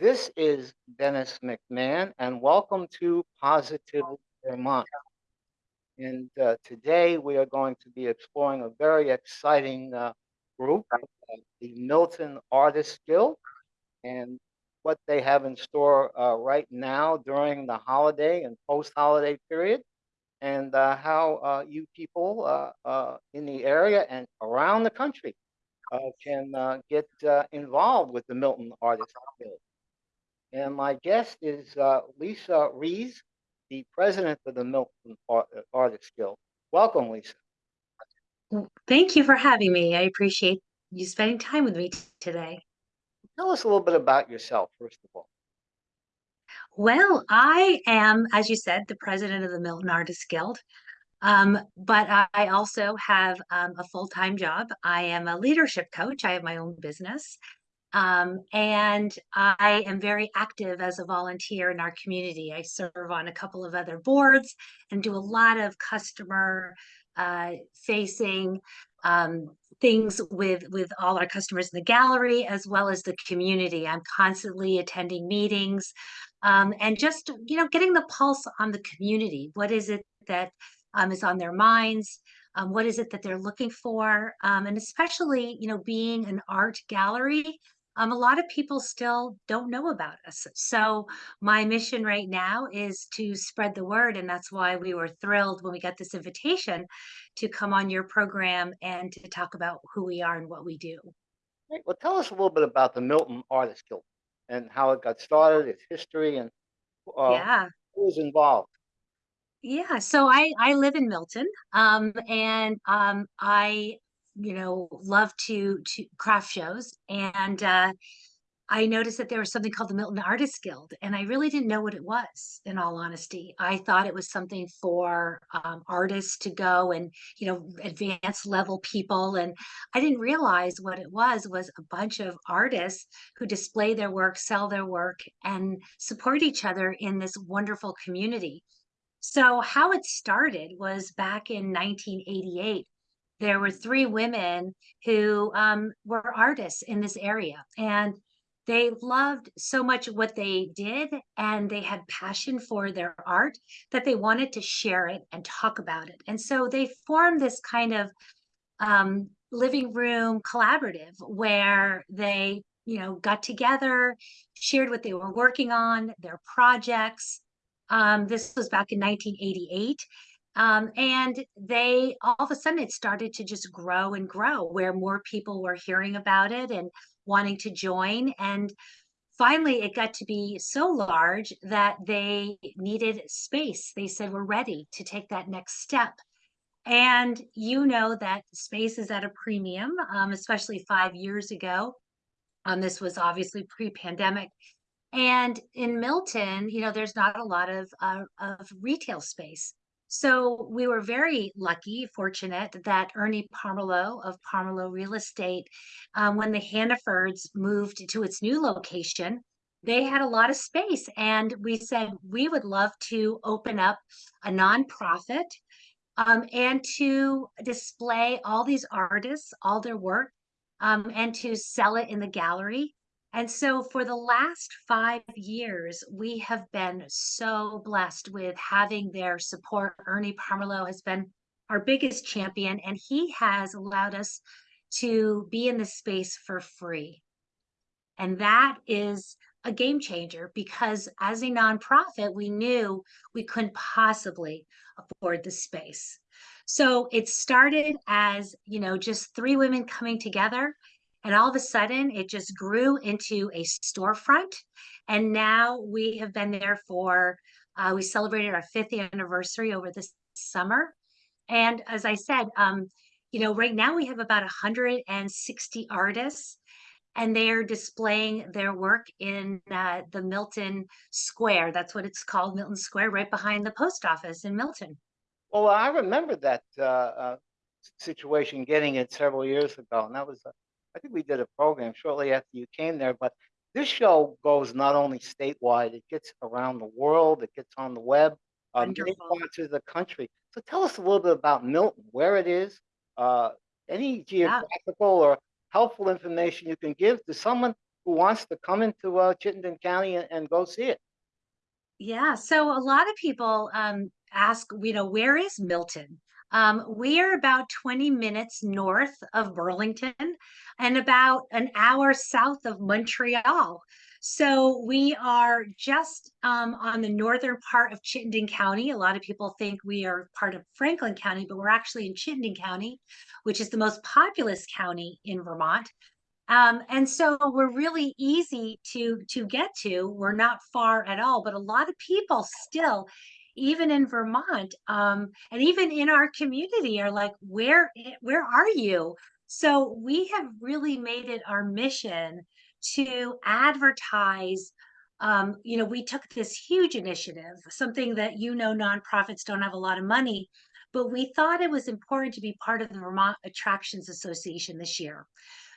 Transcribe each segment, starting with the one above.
This is Dennis McMahon, and welcome to Positive Vermont. And uh, today we are going to be exploring a very exciting uh, group, uh, the Milton Artist Guild, and what they have in store uh, right now during the holiday and post-holiday period, and uh, how uh, you people in the area and around the country can get involved with the Milton Artist Guild. And my guest is uh, Lisa Rees, the president of the Milton Art Artists Guild. Welcome, Lisa. Thank you for having me. I appreciate you spending time with me today. Tell us a little bit about yourself, first of all. Well, I am, as you said, the president of the Milton Artists Guild. Um, but I also have um, a full-time job. I am a leadership coach. I have my own business. Um, and I am very active as a volunteer in our community. I serve on a couple of other boards and do a lot of customer uh, facing um, things with with all our customers in the gallery as well as the community. I'm constantly attending meetings um, and just you know getting the pulse on the community. What is it that um, is on their minds? Um, what is it that they're looking for? Um, and especially, you know, being an art gallery, um, a lot of people still don't know about us. So my mission right now is to spread the word. And that's why we were thrilled when we got this invitation to come on your program and to talk about who we are and what we do. Right. Well, tell us a little bit about the Milton Artist Guild and how it got started, its history, and uh, yeah. who was involved. Yeah, so I I live in Milton, um, and um, I you know, love to to craft shows, and uh, I noticed that there was something called the Milton Artists Guild, and I really didn't know what it was. In all honesty, I thought it was something for um, artists to go and you know advanced level people, and I didn't realize what it was was a bunch of artists who display their work, sell their work, and support each other in this wonderful community. So how it started was back in 1988 there were three women who um, were artists in this area and they loved so much what they did and they had passion for their art that they wanted to share it and talk about it. And so they formed this kind of um, living room collaborative where they you know got together shared what they were working on their projects. Um, this was back in 1988 um, and they all of a sudden it started to just grow and grow where more people were hearing about it and wanting to join. And finally, it got to be so large that they needed space. They said, We're ready to take that next step. And you know that space is at a premium, um, especially five years ago. Um, this was obviously pre pandemic. And in Milton, you know, there's not a lot of, uh, of retail space. So we were very lucky, fortunate that Ernie Pomerleau of Pomerleau Real Estate, um, when the Hannafords moved to its new location, they had a lot of space. And we said we would love to open up a nonprofit um, and to display all these artists, all their work, um, and to sell it in the gallery. And so for the last five years, we have been so blessed with having their support. Ernie Pomerleau has been our biggest champion, and he has allowed us to be in this space for free. And that is a game changer because as a nonprofit, we knew we couldn't possibly afford the space. So it started as, you know, just three women coming together and all of a sudden, it just grew into a storefront. And now we have been there for, uh, we celebrated our fifth anniversary over this summer. And as I said, um, you know, right now we have about 160 artists and they are displaying their work in uh, the Milton Square. That's what it's called, Milton Square, right behind the post office in Milton. Well, I remember that uh, uh, situation getting it several years ago, and that was I think we did a program shortly after you came there, but this show goes not only statewide, it gets around the world, it gets on the web, um, many parts of the country. So tell us a little bit about Milton, where it is, uh, any geographical yeah. or helpful information you can give to someone who who wants to come into uh, Chittenden County and, and go see it. Yeah, so a lot of people um ask, you know, where is Milton? Um, we are about 20 minutes north of Burlington and about an hour south of Montreal. So we are just um, on the northern part of Chittenden County. A lot of people think we are part of Franklin County, but we're actually in Chittenden County, which is the most populous county in Vermont. Um, and so we're really easy to to get to. We're not far at all, but a lot of people still, even in Vermont, um, and even in our community, are like, "Where where are you?" So we have really made it our mission to advertise. Um, you know, we took this huge initiative, something that you know nonprofits don't have a lot of money, but we thought it was important to be part of the Vermont Attractions Association this year.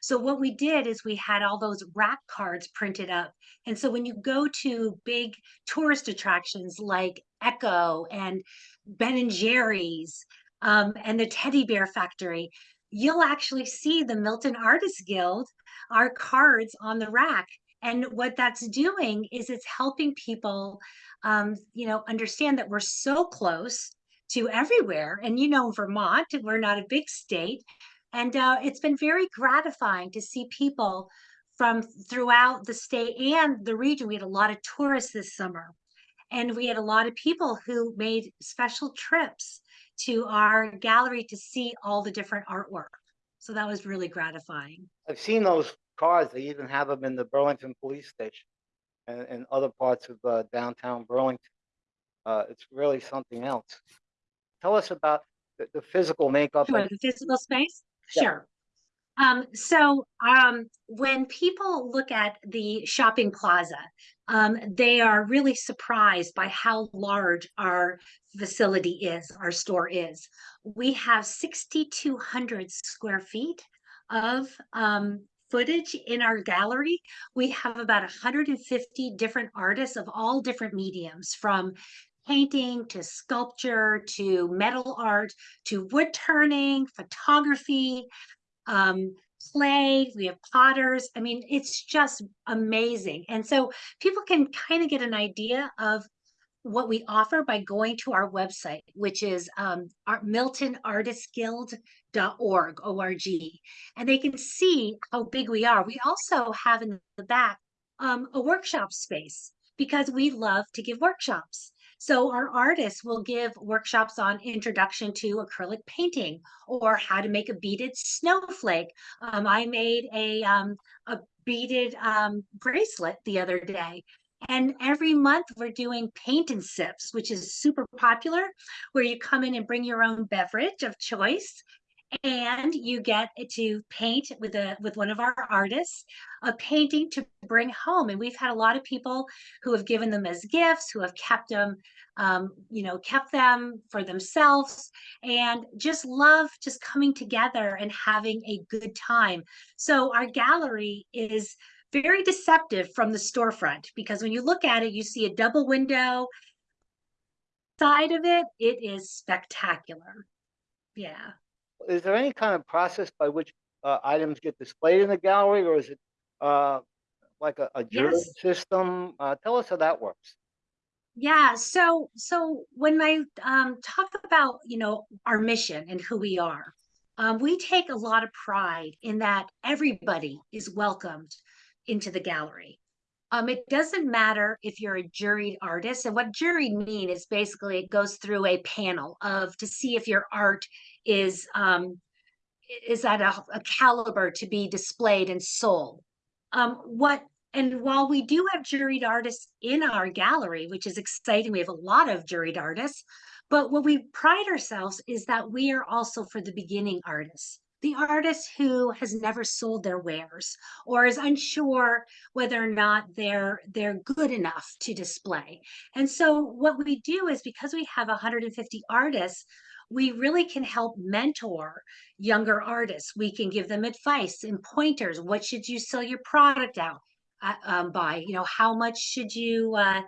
So what we did is we had all those rack cards printed up. And so when you go to big tourist attractions like Echo and Ben and Jerry's um, and the Teddy Bear Factory, you'll actually see the Milton Artists Guild, our cards on the rack. And what that's doing is it's helping people, um, you know, understand that we're so close to everywhere. And you know, Vermont, we're not a big state, and uh, it's been very gratifying to see people from throughout the state and the region. We had a lot of tourists this summer, and we had a lot of people who made special trips to our gallery to see all the different artwork. So that was really gratifying. I've seen those cars. They even have them in the Burlington Police Station and, and other parts of uh, downtown Burlington. Uh, it's really something else. Tell us about the, the physical makeup. Sure, the physical space? Yeah. Sure. Um, so, um, when people look at the shopping plaza, um, they are really surprised by how large our facility is, our store is. We have 6,200 square feet of, um, footage in our gallery. We have about 150 different artists of all different mediums, from painting to sculpture to metal art to wood turning, photography, um, clay, we have potters. I mean, it's just amazing. And so people can kind of get an idea of what we offer by going to our website, which is um, our miltonartistguild.org, O-R-G, and they can see how big we are. We also have in the back um, a workshop space because we love to give workshops. So our artists will give workshops on introduction to acrylic painting or how to make a beaded snowflake. Um, I made a, um, a beaded um, bracelet the other day. And every month we're doing paint and sips, which is super popular, where you come in and bring your own beverage of choice and you get to paint with a with one of our artists a painting to bring home. And we've had a lot of people who have given them as gifts who have kept them um, you know kept them for themselves. And just love just coming together and having a good time. So our gallery is very deceptive from the storefront because when you look at it you see a double window. Side of it it is spectacular. Yeah Is there any kind of process by which uh, items get displayed in the gallery, or is it uh, like a, a jury Yes. system? Uh, tell us how that works. Yeah, so so when I um talk about, you know, our mission and who we are, um, we take a lot of pride in that everybody is welcomed into the gallery. Um, it doesn't matter if you're a juried artist, and what juried mean is basically it goes through a panel of to see if your art is um is at a, a caliber to be displayed and sold. Um, what and while we do have juried artists in our gallery, which is exciting, we have a lot of juried artists, but what we pride ourselves is that we are also for the beginning artists, the artist who has never sold their wares or is unsure whether or not they're they're good enough to display. And so what we do is because we have 150 artists, we really can help mentor younger artists. We can give them advice and pointers. What should you sell your product out uh, um, by? You know, how much should you, uh,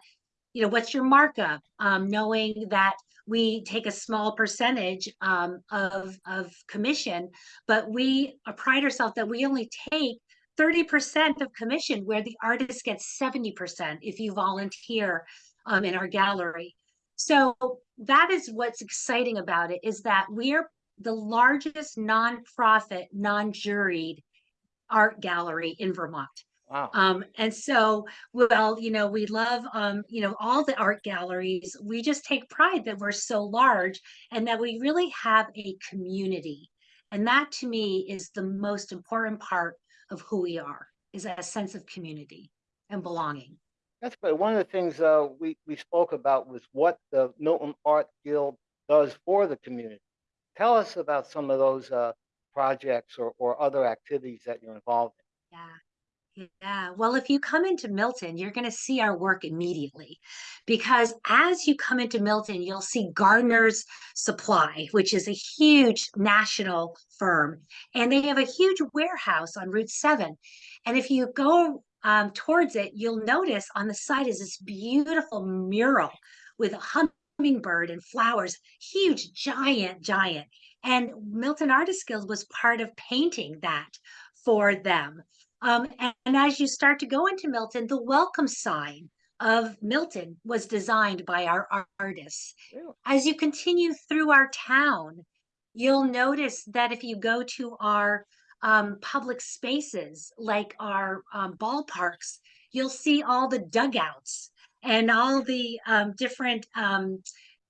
you know, what's your markup? Um, knowing that we take a small percentage um, of of commission, but we pride ourselves that we only take 30% of commission where the artist gets 70% if you volunteer um, in our gallery. So that is what's exciting about it is that we are the largest nonprofit, non-juried art gallery in Vermont. Wow. Um, and so, well, you know, we love, um, you know, all the art galleries. We just take pride that we're so large and that we really have a community. And that to me is the most important part of who we are, is a sense of community and belonging. That's great. One of the things uh, we, we spoke about was what the Milton Art Guild does for the community. Tell us about some of those uh, projects or, or other activities that you're involved in. Yeah. Yeah, well, if you come into Milton, you're going to see our work immediately because as you come into Milton, you'll see Gardener's Supply, which is a huge national firm, and they have a huge warehouse on Route 7. And if you go um, towards it, you'll notice on the side is this beautiful mural with a hummingbird and flowers, huge, giant, giant. And Milton Artist Guild was part of painting that for them. Um, and, and as you start to go into Milton, the welcome sign of Milton was designed by our artists. Really? As you continue through our town, you'll notice that if you go to our um, public spaces, like our um, ballparks, you'll see all the dugouts and all the um, different, um,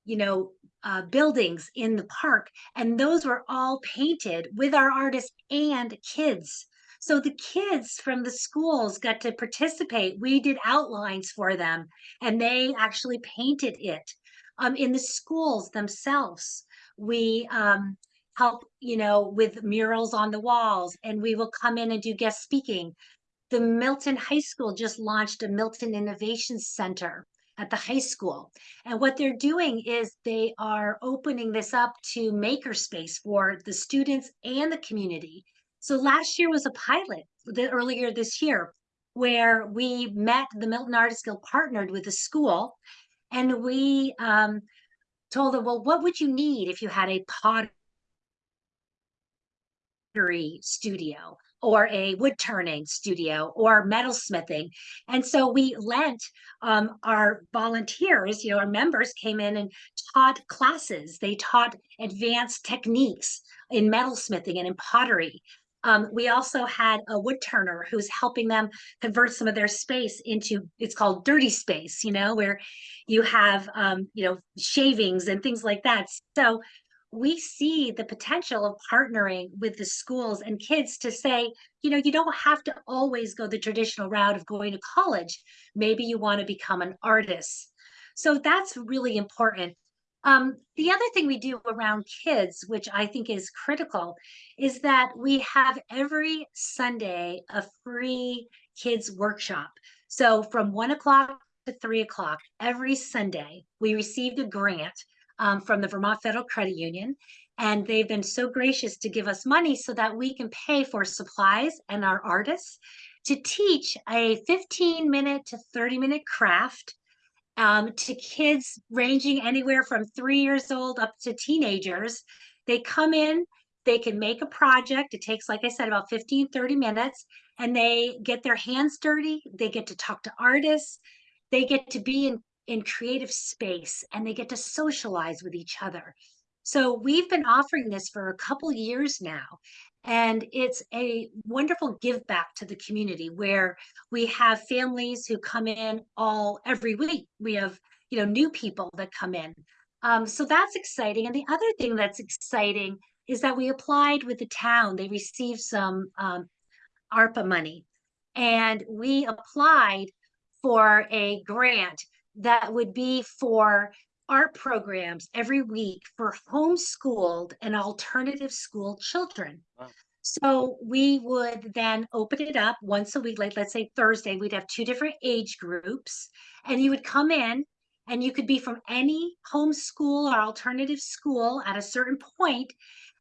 you know, uh, buildings in the park. And those were all painted with our artists and kids. So the kids from the schools got to participate. We did outlines for them and they actually painted it. Um, in the schools themselves, we um, help, you know, with murals on the walls and we will come in and do guest speaking. The Milton High School just launched a Milton Innovation Center at the high school. And what they're doing is they are opening this up to makerspace for the students and the community. So last year was a pilot the, earlier this year where we met the Milton Artist Guild partnered with the school and we um, told them, well, what would you need if you had a pottery studio or a wood turning studio or metalsmithing. And so we lent um, our volunteers, you know, our members came in and taught classes. They taught advanced techniques in metalsmithing and in pottery. Um, we also had a wood turner who's helping them convert some of their space into it's called dirty space, you know, where you have um, you know shavings and things like that. So we see the potential of partnering with the schools and kids to say, you know, you don't have to always go the traditional route of going to college. Maybe you want to become an artist. So that's really important. Um, the other thing we do around kids, which I think is critical, is that we have every Sunday a free kids workshop. So from one o'clock to three o'clock every Sunday, we received a grant um, from the Vermont Federal Credit Union. And they've been so gracious to give us money so that we can pay for supplies and our artists to teach a 15 minute to 30 minute craft um, to kids ranging anywhere from three years old up to teenagers. They come in, they can make a project. It takes, like I said, about 15, 30 minutes, and they get their hands dirty. They get to talk to artists. They get to be in, in creative space and they get to socialize with each other. So we've been offering this for a couple years now. And it's a wonderful give back to the community where we have families who come in all every week. We have, you know, new people that come in. Um, so that's exciting. And the other thing that's exciting is that we applied with the town. They received some um, ARPA money and we applied for a grant that would be for art programs every week for homeschooled and alternative school children. Wow. So we would then open it up once a week, like let's say Thursday, we'd have two different age groups, and you would come in and you could be from any homeschool or alternative school at a certain point,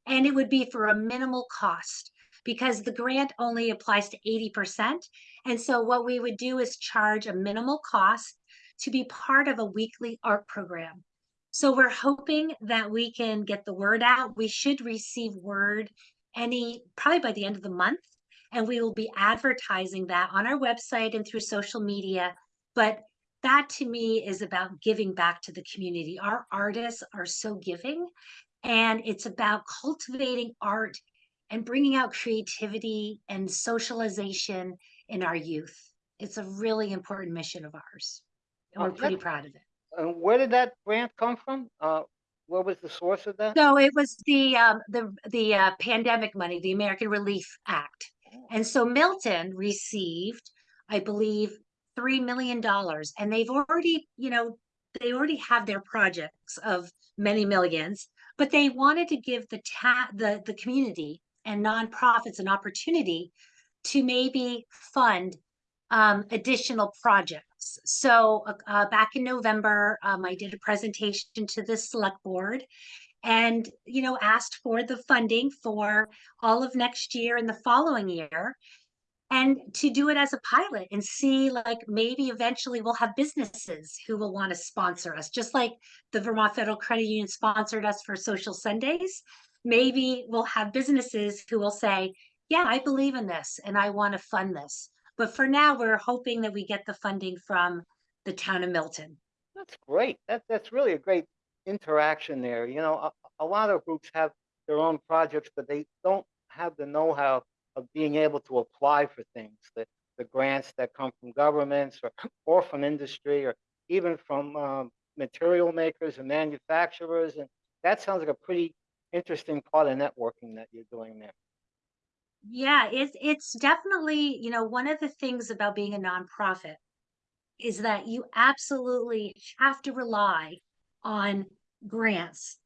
and it would be for a minimal cost because the grant only applies to 80%. And so what we would do is charge a minimal cost to be part of a weekly art program. So we're hoping that we can get the word out. We should receive word any probably by the end of the month And we will be advertising that on our website and through social media. But that to me is about giving back to the community. Our artists are so giving, and it's about cultivating art and bringing out creativity and socialization in our youth. It's a really important mission of ours. We're pretty proud of it. And where did that grant come from? Uh, what was the source of that? So it was the um the the uh, pandemic money, the American Relief Act. And so Milton received, I believe, three million dollars. And they've already, you know, they already have their projects of many millions, but they wanted to give the ta the the community and nonprofits an opportunity to maybe fund um, additional projects. So uh, uh, back in November, um, I did a presentation to the select board and, you know, asked for the funding for all of next year and the following year. And to do it as a pilot and see like maybe eventually we'll have businesses who will want to sponsor us, just like the Vermont Federal Credit Union sponsored us for Social Sundays. Maybe we'll have businesses who will say, yeah, I believe in this and I want to fund this. But for now, we're hoping that we get the funding from the town of Milton. That's great. That, that's really a great interaction there. You know, a, a lot of groups have their own projects, but they don't have the know-how of being able to apply for things, the, the grants that come from governments or, or from industry or even from um, material makers and manufacturers. And that sounds like a pretty interesting part of networking that you're doing there. Yeah, it's it's definitely, you know, one of the things about being a nonprofit is that you absolutely have to rely on grants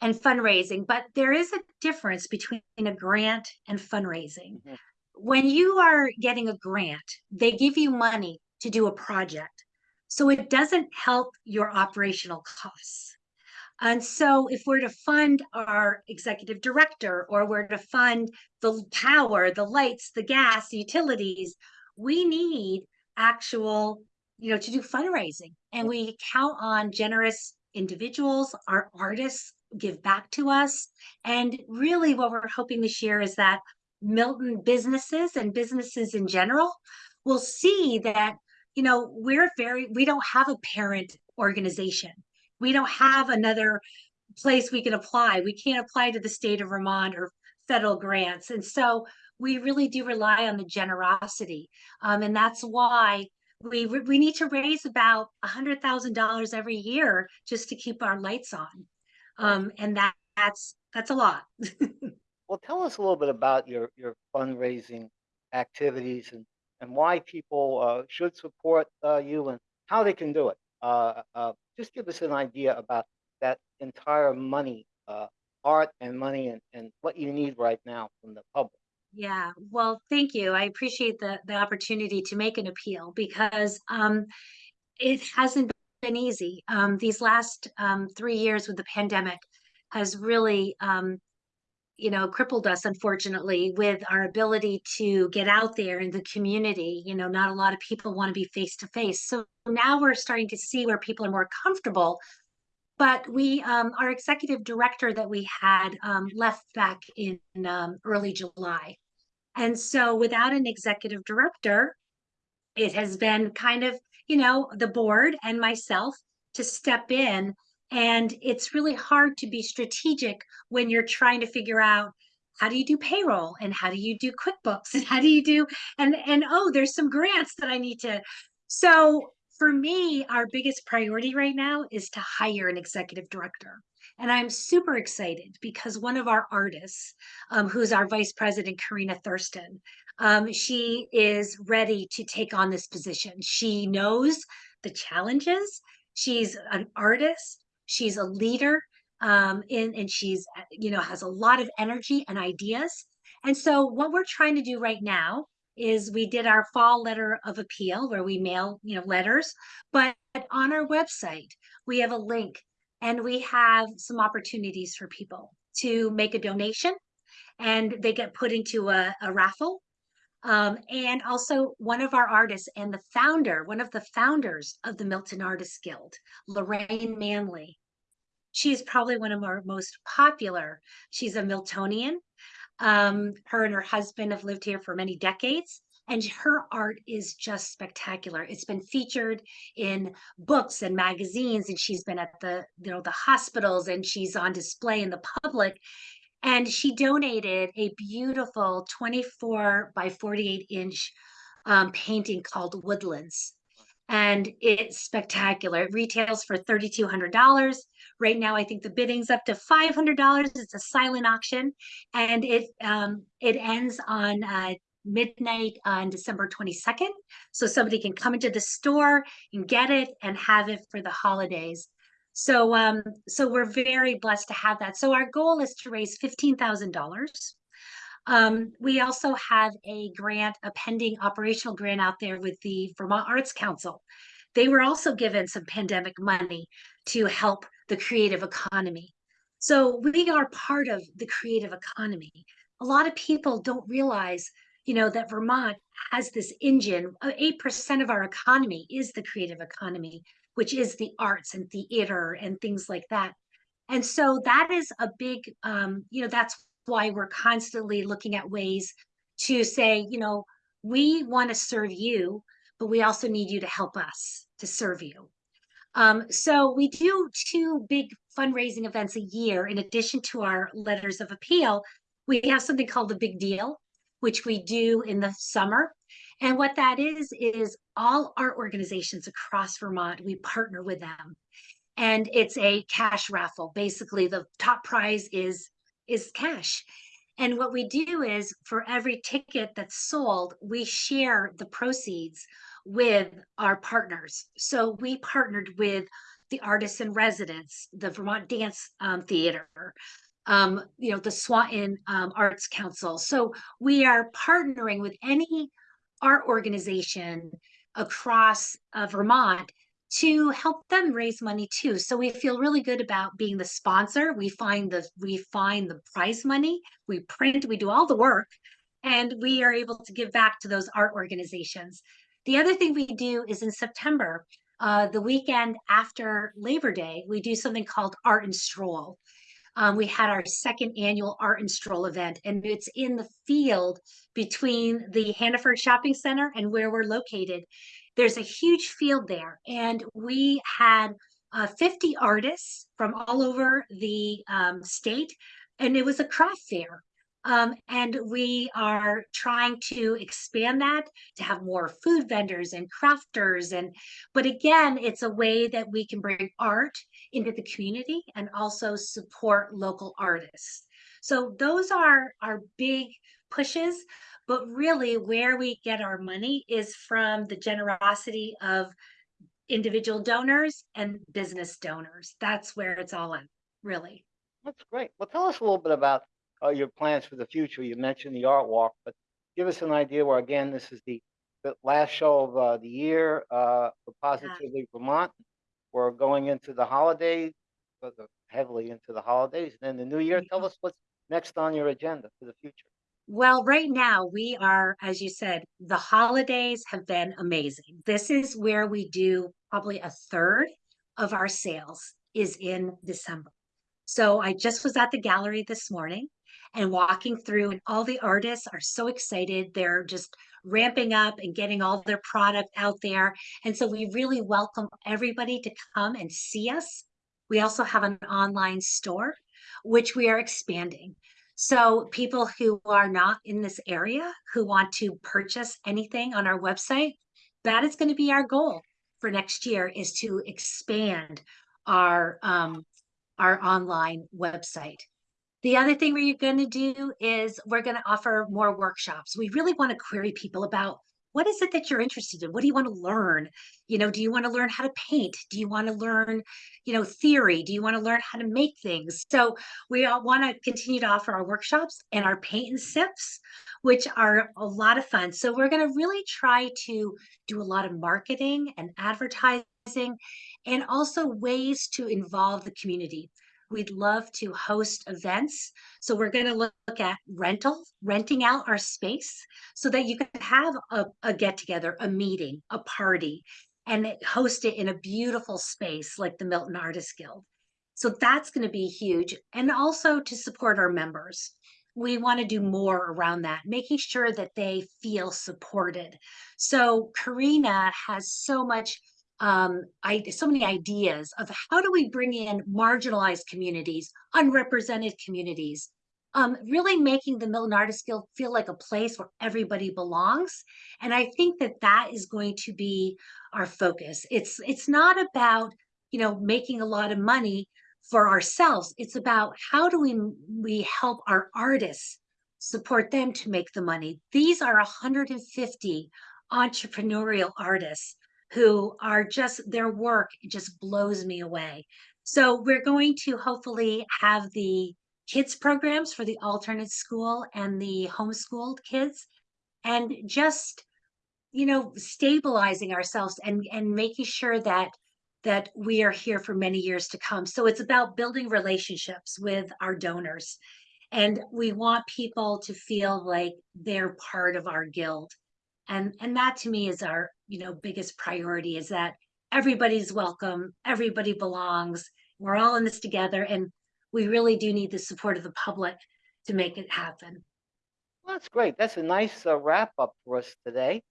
and fundraising, but there is a difference between a grant and fundraising. Mhm. When you are getting a grant, they give you money to do a project. So it doesn't help your operational costs. And so if we're to fund our executive director or we're to fund the power, the lights, the gas, the utilities, we need actual, you know, to do fundraising. And we count on generous individuals, our artists give back to us. And really what we're hoping this year is that Milton businesses and businesses in general will see that, you know, we're very, we don't have a parent organization. We don't have another place we can apply. We can't apply to the state of Vermont or federal grants. And so we really do rely on the generosity. Um, and that's why we we need to raise about a hundred thousand dollars every year just to keep our lights on. Um, and that that's that's a lot. Well, tell us a little bit about your, your fundraising activities and, and why people uh, should support uh, you and how they can do it. Uh, uh, just give us an idea about that entire money, uh, art and money, and, and what you need right now from the public. Yeah, well, thank you. I appreciate the the opportunity to make an appeal because um it hasn't been easy. Um these last um three years with the pandemic has really um you know crippled us unfortunately with our ability to get out there in the community. You know, not a lot of people want to be face to face. So now we're starting to see where people are more comfortable but we um our executive director that we had um left back in um early July. And so without an executive director, it has been kind of, you know, the board and myself to step in. And it's really hard to be strategic when you're trying to figure out how do you do payroll and how do you do QuickBooks and how do you do and and oh, there's some grants that I need to. So for me, our biggest priority right now is to hire an executive director. And I'm super excited because one of our artists, um, who's our vice president, Karina Thurston, um, she is ready to take on this position. She knows the challenges. She's an artist. She's a leader, um, in, and she's, you know, has a lot of energy and ideas. And so what we're trying to do right now is we did our fall letter of appeal where we mail, you know, letters, but on our website, we have a link and we have some opportunities for people to make a donation and they get put into a, a raffle. Um, and also one of our artists and the founder, one of the founders of the Milton Artists Guild, Lorraine Manley. She's probably one of our most popular. She's a Miltonian. Um, her and her husband have lived here for many decades, and her art is just spectacular. It's been featured in books and magazines, and she's been at the you know the hospitals, and she's on display in the public. And she donated a beautiful 24 by 48 inch um, painting called Woodlands and it's spectacular. It retails for $3,200. Right now, I think the bidding's up to $500. It's a silent auction, and it um, it ends on uh, midnight on December 22nd. So somebody can come into the store and get it and have it for the holidays. So um, so we're very blessed to have that. So our goal is to raise $15,000 um, we also have a grant, a pending operational grant out there with the Vermont Arts Council. They were also given some pandemic money to help the creative economy. So we are part of the creative economy. A lot of people don't realize, you know, that Vermont has this engine. 8% of our economy is the creative economy, which is the arts and theater and things like that. And so that is a big, um, you know, that's why we're constantly looking at ways to say, you know, we want to serve you, but we also need you to help us to serve you. Um, so we do two big fundraising events a year in addition to our letters of appeal. We have something called the Big Deal, which we do in the summer. And what that is, is all art organizations across Vermont, we partner with them. And it's a cash raffle. Basically, the top prize is is cash. And what we do is for every ticket that's sold, we share the proceeds with our partners. So we partnered with the artists in residence, the Vermont Dance um, Theater, um, you know, the Swanton um, Arts Council. So we are partnering with any art organization across uh, Vermont to help them raise money too. So we feel really good about being the sponsor. We find the we find the prize money, we print, we do all the work, and we are able to give back to those art organizations. The other thing we do is in September, uh, the weekend after Labor Day, we do something called Art and Stroll. Um, we had our second annual Art and Stroll event, and it's in the field between the Hannaford Shopping Center and where we're located there's a huge field there. And we had uh, 50 artists from all over the um, state, and it was a craft fair. Um, and we are trying to expand that to have more food vendors and crafters and but again it's a way that we can bring art into the community and also support local artists so those are our big pushes but really, where we get our money is from the generosity of individual donors and business donors. That's where it's all in, really. That's great. Well, tell us a little bit about uh, your plans for the future. You mentioned the art walk, but give us an idea where, again, this is the, the last show of uh, the year uh, for Positively Vermont. We're going into the holidays, uh, heavily into the holidays, and then the new year. Tell us what's next on your agenda for the future. Well, right now we are, as you said, the holidays have been amazing. This is where we do probably a third of our sales is in December. So I just was at the gallery this morning and walking through and all the artists are so excited. They're just ramping up and getting all their product out there. And so we really welcome everybody to come and see us. We also have an online store, which we are expanding. So people who are not in this area who want to purchase anything on our website, that is going to be our goal for next year is to expand our um, our online website. The other thing we're going to do is we're going to offer more workshops. We really want to query people about what is it that you're interested in? What do you want to learn? You know, do you want to learn how to paint? Do you want to learn, you know, theory? Do you want to learn how to make things? So we want to continue to offer our workshops and our paint and sips, which are a lot of fun. So we're going to really try to do a lot of marketing and advertising and also ways to involve the community. We'd love to host events. So we're going to look at rental, renting out our space so that you can have a, a get together, a meeting, a party, and host it in a beautiful space like the Milton Artists Guild. So that's going to be huge. And also to support our members. we want to do more around that, making sure that they feel supported. So Karina has so much um I so many ideas of how do we bring in marginalized communities, unrepresented communities, um, really making the Milton Artist Guild feel like a place where everybody belongs. And I think that that is going to be our focus. It's it's not about you know making a lot of money for ourselves. It's about how do we we help our artists support them to make the money. These are 150 entrepreneurial artists who are just their work just blows me away. So we're going to hopefully have the kids programs for the alternate school and the homeschooled kids and just you know stabilizing ourselves and and making sure that that we are here for many years to come. So it's about building relationships with our donors. And we want people to feel like they're part of our guild and and that to me is our you know biggest priority is that everybody's welcome everybody belongs we're all in this together and we really do need the support of the public to make it happen Well, that's great. That's a nice uh, wrap up for us today.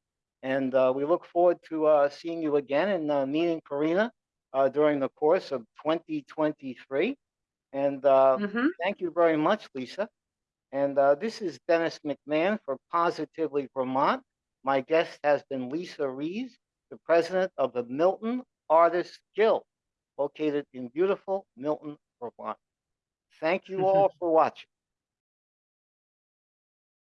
And uh, we look forward to uh, seeing you again and uh, meeting Karina uh, during the course of 2023. And uh, Mhm. thank you very much, Lisa. And uh, this is Dennis McMahon for Positively Vermont. My guest has been Lisa Rees, the president of the Milton Artists Guild, located in beautiful Milton, Vermont. Thank you all for watching.